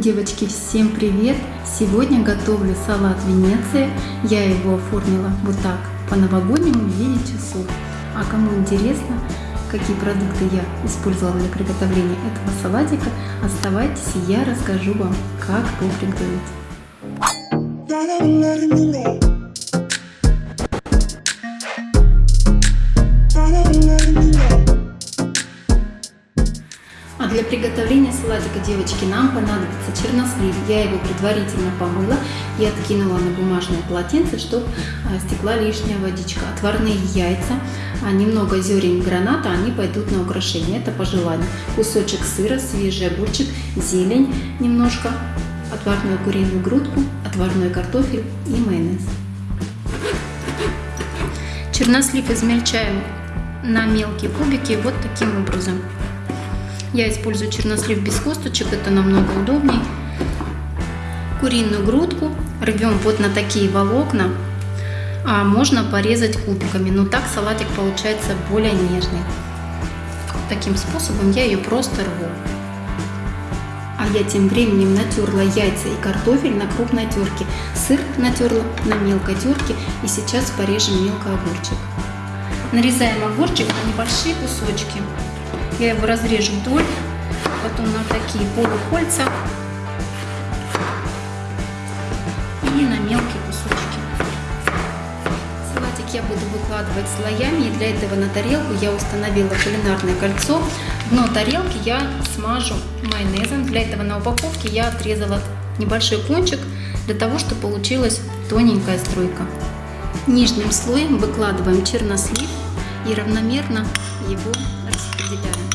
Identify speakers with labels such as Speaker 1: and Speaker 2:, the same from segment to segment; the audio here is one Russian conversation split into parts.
Speaker 1: Девочки, всем привет! Сегодня готовлю салат Венеции. Я его оформила вот так, по-новогоднему в виде часов. А кому интересно, какие продукты я использовала для приготовления этого салатика, оставайтесь, я расскажу вам, как его приготовить. Салатика, девочки, нам понадобится чернослив. Я его предварительно помыла и откинула на бумажное полотенце, чтобы а, стекла лишняя водичка. Отварные яйца, а, немного зерен граната, они пойдут на украшение, это по желанию. Кусочек сыра, свежий огурчик, зелень немножко, отварную куриную грудку, отварной картофель и майонез. Чернослив измельчаем на мелкие кубики вот таким образом. Я использую чернослив без косточек, это намного удобней. Куриную грудку рвем вот на такие волокна, а можно порезать кубиками, но так салатик получается более нежный. Таким способом я ее просто рву. А я тем временем натерла яйца и картофель на крупной терке. Сыр натерла на мелкой терке и сейчас порежем мелко огурчик. Нарезаем огурчик на небольшие кусочки. Я его разрежу вдоль, потом на такие полукольца и на мелкие кусочки. Салатик я буду выкладывать слоями, и для этого на тарелку я установила кулинарное кольцо. Дно тарелки я смажу майонезом. Для этого на упаковке я отрезала небольшой кончик, для того, чтобы получилась тоненькая струйка. Нижним слоем выкладываем чернослив и равномерно его распределяем.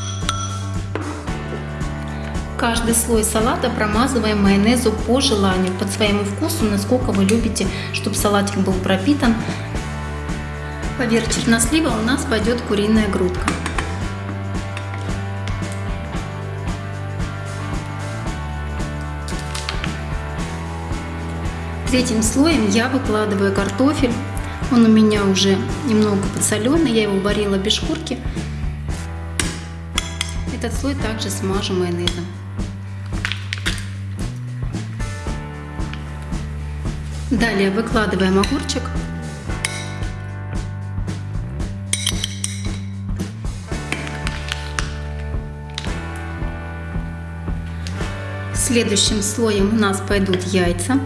Speaker 1: Каждый слой салата промазываем майонезу по желанию, под своему вкусу, насколько вы любите, чтобы салатик был пропитан. Поверх чернослива у нас пойдет куриная грудка. Третьим слоем я выкладываю картофель. Он у меня уже немного подсоленный, я его варила без шкурки. Этот слой также смажу майонезом. Далее выкладываем огурчик. Следующим слоем у нас пойдут яйца.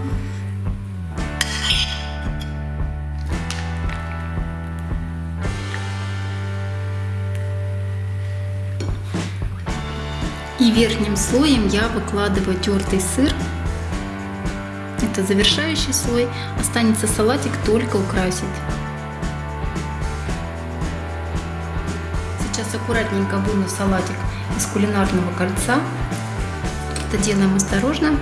Speaker 1: И верхним слоем я выкладываю тертый сыр это завершающий слой. Останется салатик только украсить. Сейчас аккуратненько выну салатик из кулинарного кольца. Это делаем осторожно.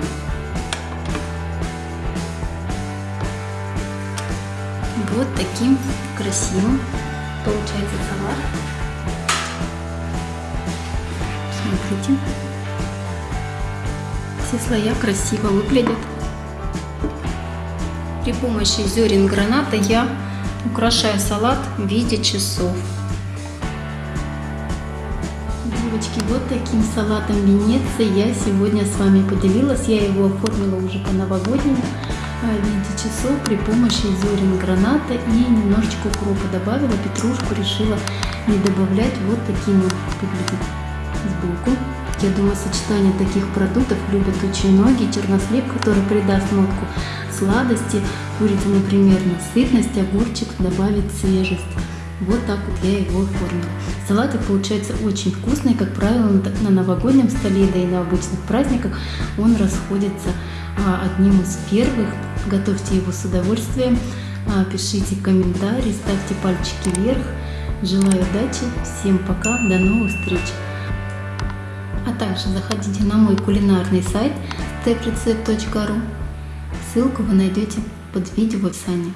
Speaker 1: Вот таким красивым получается салат. Смотрите. Все слоя красиво выглядят. При помощи зерен граната я украшаю салат в виде часов. Девочки, вот таким салатом Венеции я сегодня с вами поделилась. Я его оформила уже по-новогоднему а, в виде часов при помощи зерен граната и немножечко укропа добавила. Петрушку решила не добавлять. Вот таким вот сбоку. Я думаю, сочетание таких продуктов любят очень многие. Чернослив, который придаст нотку сладости, курица, например, насытность, огурчик добавит свежесть. Вот так вот я его оформила. Салатик получается очень вкусный, как правило, на новогоднем столе, да и на обычных праздниках он расходится а, одним из первых. Готовьте его с удовольствием, а, пишите комментарии, ставьте пальчики вверх. Желаю удачи, всем пока, до новых встреч! А также заходите на мой кулинарный сайт steprecept.ru. Ссылку вы найдете под видео в описании.